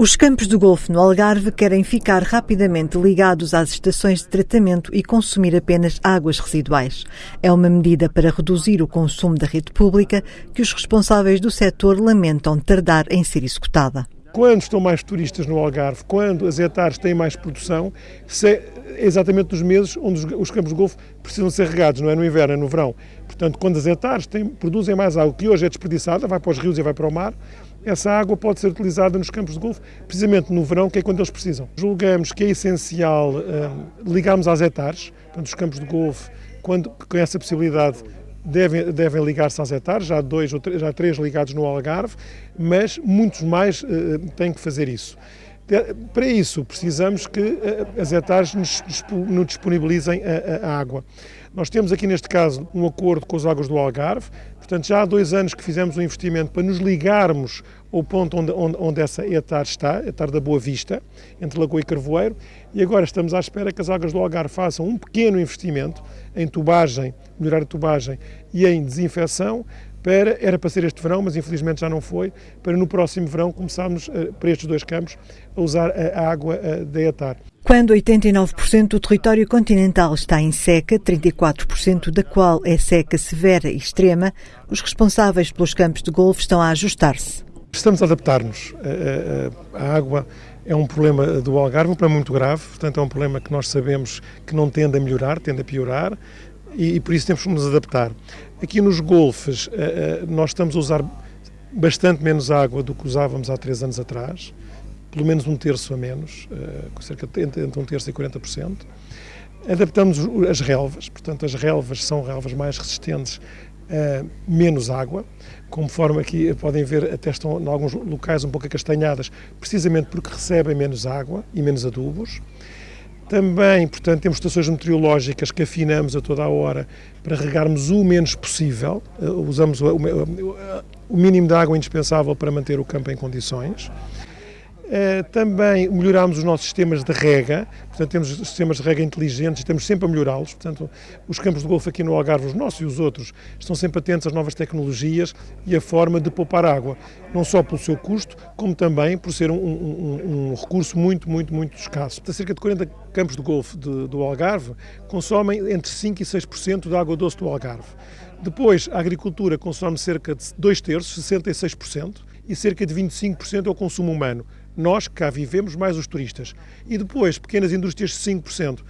Os campos do Golfo no Algarve querem ficar rapidamente ligados às estações de tratamento e consumir apenas águas residuais. É uma medida para reduzir o consumo da rede pública que os responsáveis do setor lamentam tardar em ser executada. Quando estão mais turistas no Algarve, quando as hectares têm mais produção, é exatamente nos meses onde os campos de golfo precisam ser regados, não é no inverno, é no verão. Portanto, quando as hectares têm, produzem mais água, que hoje é desperdiçada, vai para os rios e vai para o mar, essa água pode ser utilizada nos campos de golfe, precisamente no verão, que é quando eles precisam. Julgamos que é essencial uh, ligarmos às hectares, portanto, os campos de golfe, quando, com essa possibilidade, devem, devem ligar-se às hectares, já dois ou três, já três ligados no Algarve, mas muitos mais uh, têm que fazer isso. Para isso, precisamos que uh, as hectares nos, nos disponibilizem a, a, água. Nós temos aqui, neste caso, um acordo com as águas do Algarve, portanto, já há dois anos que fizemos um investimento para nos ligarmos ao ponto onde, onde, onde essa etar está, etar da Boa Vista, entre Lagoa e Carvoeiro, e agora estamos à espera que as águas do Algarve façam um pequeno investimento em tubagem, melhorar a tubagem e em desinfecção, para, era para ser este verão, mas infelizmente já não foi, para no próximo verão começarmos, eh, para estes dois campos, a usar a água eh, da etar. Quando 89% do território continental está em seca, 34% da qual é seca severa e extrema, os responsáveis pelos campos de golfe estão a ajustar-se. Estamos a adaptar-nos. A água é um problema do Algarve, um problema muito grave, portanto é um problema que nós sabemos que não tende a melhorar, tende a piorar e, por isso temos que nos adaptar. Aqui nos golfes nós estamos a usar bastante menos água do que usávamos há três anos atrás, pelo menos um terço a menos, com cerca de entre um terço e 40%. Adaptamos as relvas, portanto as relvas são relvas mais resistentes a menos água, como forma que podem ver até estão em alguns locais um pouco acastanhadas, precisamente porque recebem menos água e menos adubos. Também, portanto, temos estações meteorológicas que afinamos a toda a hora para regarmos o menos possível. Eh, usamos o mínimo de água indispensável para manter o campo em condições. Eh, também melhorámos os nossos sistemas de rega, portanto temos sistemas de rega inteligentes, estamos sempre a melhorá-los, portanto os campos de golfe aqui no Algarve, os nossos e os outros, estão sempre atentos às novas tecnologias e a forma de poupar água, não só pelo seu custo, como também por ser um, um, um recurso muito, muito, muito escasso. Cerca de 40 campos de golfe de, do Algarve consomem entre 5% e 6% da água doce do Algarve. Depois, a agricultura consome cerca de 2 terços, 66%, e cerca de 25% é o consumo humano nós que cá vivemos, mais os turistas. E depois, pequenas indústrias, 5%.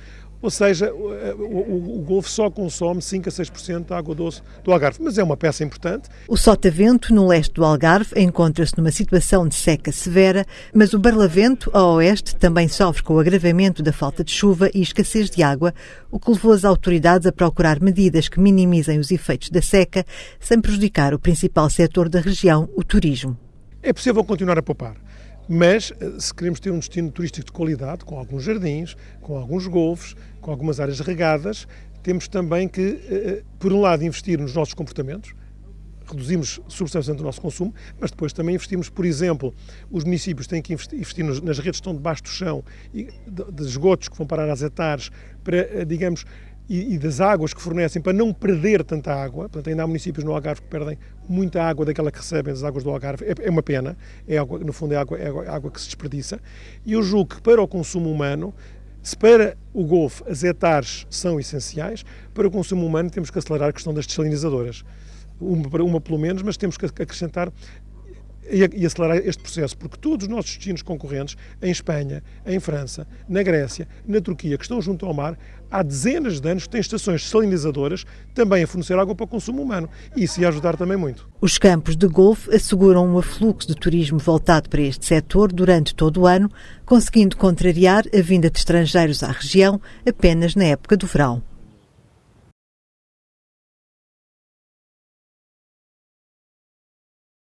Ou seja, o, o, o, Golfo só consome 5 a 6% da água doce do Algarve, mas é uma peça importante. O Sotavento, no leste do Algarve, encontra-se numa situação de seca severa, mas o Barlavento, a oeste, também sofre com o agravamento da falta de chuva e escassez de água, o que levou as autoridades a procurar medidas que minimizem os efeitos da seca, sem prejudicar o principal setor da região, o turismo. É possível continuar a poupar. Mas, eh, se queremos ter um destino turístico de qualidade, com alguns jardins, com alguns golfos, com algumas áreas regadas, temos também que, eh, eh, por um lado, investir nos nossos comportamentos, reduzimos substancialmente o nosso consumo, mas depois também investimos, por exemplo, os municípios têm que investir nas redes que estão debaixo do chão de esgotos que vão parar às hectares para, digamos, e, e, das águas que fornecem para não perder tanta água. Portanto, ainda há municípios no Algarve que perdem muita água daquela que recebem das águas do Algarve. É, é uma pena, é água, no fundo é água, é água que se desperdiça. E eu julgo que para o consumo humano, se para o Golfo as hectares são essenciais, para o consumo humano temos que acelerar a questão das desalinizadoras. Uma, uma pelo menos, mas temos que acrescentar e acelerar este processo, porque todos os nossos destinos concorrentes, em Espanha, em França, na Grécia, na Turquia, que estão junto ao mar, há dezenas de anos têm estações salinizadoras também a fornecer água para o consumo humano. E isso ia ajudar também muito. Os campos de golfe asseguram um afluxo de turismo voltado para este setor durante todo o ano, conseguindo contrariar a vinda de estrangeiros à região apenas na época do verão.